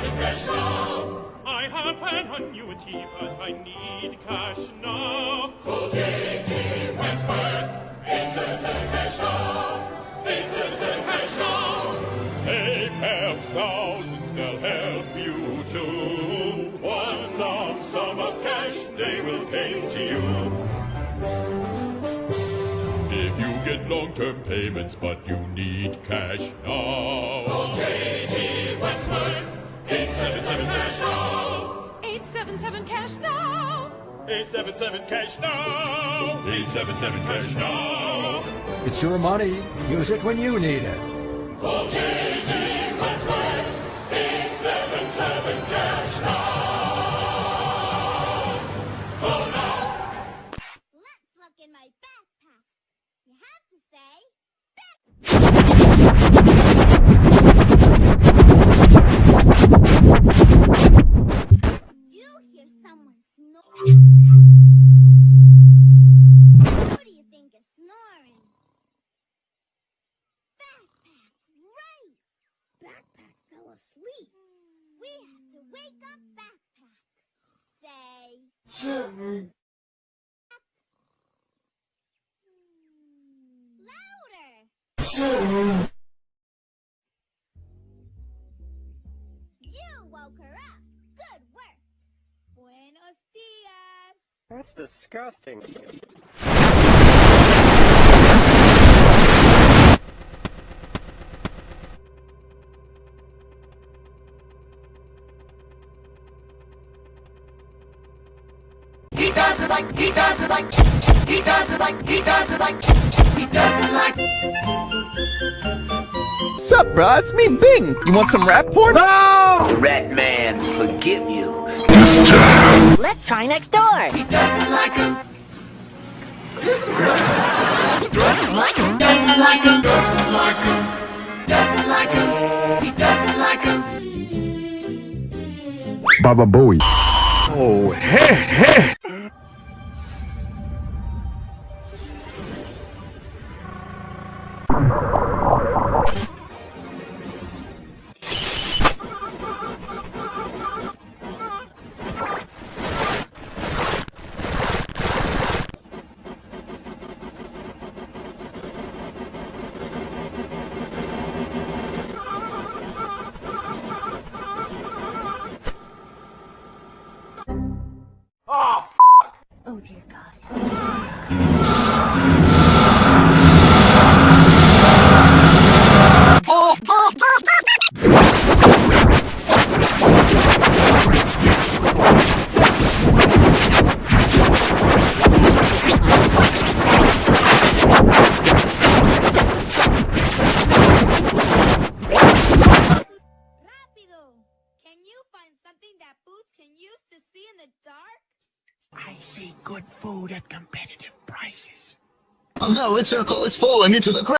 877 cash now. I have an annuity, but I need cash now. Call J.G. Wentworth. 877 cash now. 877 cash now. They've helped thousands, they'll help you too. One lump sum of cash, they will pay to you. If you get long-term payments, but you need cash now. Call J.G. Wentworth. 877 cash now. 877 cash now. 877 cash now. 877 cash now. It's your money. Use it when you need it. Call J.G. Wentworth. 877 cash now. Call now. Let's look in my backpack. You have to say, you Backpack asleep. We have to wake up Backpack. Say, louder. You woke her up. Good work. Buenos dias. That's disgusting. He does it like, he does it like, he does it like, he does it like, he does it like. Sup, bruh? It's me, Bing. You want some rap porn? No! Rat man, forgive you. Let's try next door. He doesn't like him. Doesn't like him. Doesn't like him. Doesn't like him. Doesn't like him. He doesn't like him. Baba Booey. Oh, hey, hey! Oh dear God. I see good food at competitive prices. Oh no, its uh, circle is falling into the ground.